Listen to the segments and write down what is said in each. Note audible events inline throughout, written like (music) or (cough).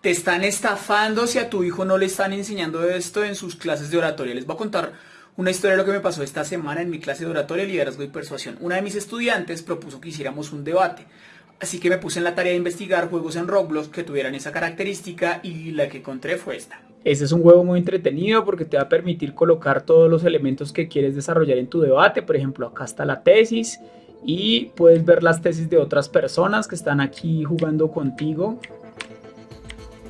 te están estafando si a tu hijo no le están enseñando esto en sus clases de oratoria. Les voy a contar una historia de lo que me pasó esta semana en mi clase de oratoria, liderazgo y persuasión. Una de mis estudiantes propuso que hiciéramos un debate. Así que me puse en la tarea de investigar juegos en Roblox que tuvieran esa característica y la que encontré fue esta. Este es un juego muy entretenido porque te va a permitir colocar todos los elementos que quieres desarrollar en tu debate. Por ejemplo, acá está la tesis y puedes ver las tesis de otras personas que están aquí jugando contigo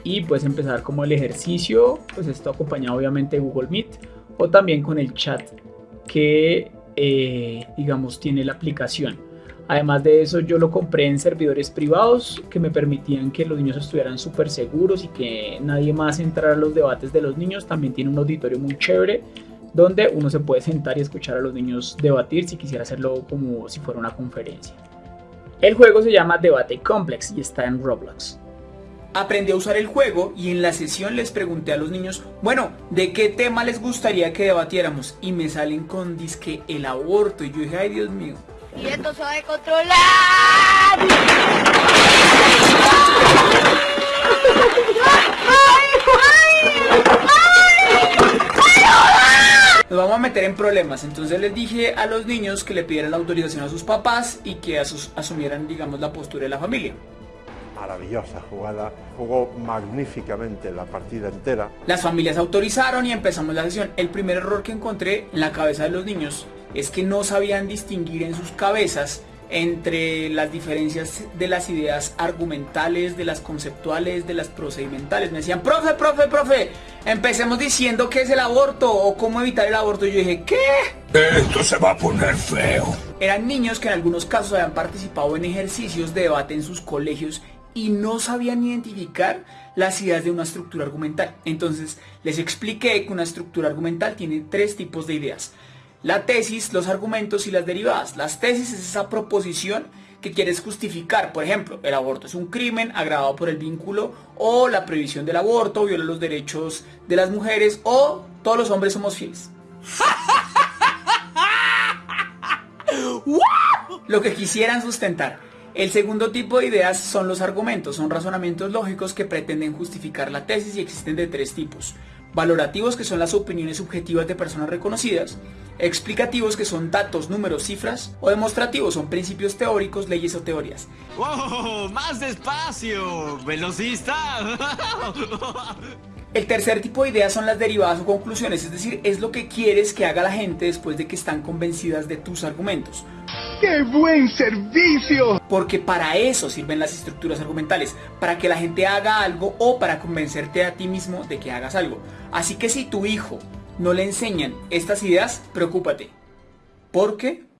y puedes empezar como el ejercicio, pues esto acompañado obviamente de Google Meet o también con el chat que eh, digamos tiene la aplicación. Además de eso yo lo compré en servidores privados que me permitían que los niños estuvieran súper seguros y que nadie más entrara a los debates de los niños. También tiene un auditorio muy chévere donde uno se puede sentar y escuchar a los niños debatir si quisiera hacerlo como si fuera una conferencia. El juego se llama Debate Complex y está en Roblox aprendí a usar el juego y en la sesión les pregunté a los niños, bueno, ¿de qué tema les gustaría que debatiéramos? Y me salen con disque el aborto y yo dije, ay Dios mío. Y esto se va a controlar. Nos vamos a meter en problemas, entonces les dije a los niños que le pidieran la autorización a sus papás y que asumieran, digamos, la postura de la familia maravillosa jugada, jugó magníficamente la partida entera. Las familias autorizaron y empezamos la sesión. El primer error que encontré en la cabeza de los niños es que no sabían distinguir en sus cabezas entre las diferencias de las ideas argumentales, de las conceptuales, de las procedimentales. Me decían, profe, profe, profe, empecemos diciendo qué es el aborto o cómo evitar el aborto. Y yo dije, ¿qué? Esto se va a poner feo. Eran niños que en algunos casos habían participado en ejercicios de debate en sus colegios y no sabían identificar las ideas de una estructura argumental. Entonces les expliqué que una estructura argumental tiene tres tipos de ideas. La tesis, los argumentos y las derivadas. Las tesis es esa proposición que quieres justificar. Por ejemplo, el aborto es un crimen agravado por el vínculo o la prohibición del aborto viola los derechos de las mujeres o todos los hombres somos fieles. (laughs) Lo que quisieran sustentar. El segundo tipo de ideas son los argumentos, son razonamientos lógicos que pretenden justificar la tesis y existen de tres tipos. Valorativos que son las opiniones subjetivas de personas reconocidas, explicativos que son datos, números, cifras, o demostrativos son principios teóricos, leyes o teorías. ¡Wow! ¡Más despacio! ¡Velocista! (laughs) El tercer tipo de ideas son las derivadas o conclusiones, es decir, es lo que quieres que haga la gente después de que están convencidas de tus argumentos. ¡Qué buen servicio! Porque para eso sirven las estructuras argumentales, para que la gente haga algo o para convencerte a ti mismo de que hagas algo. Así que si tu hijo no le enseñan estas ideas, preocúpate. ¿Por qué?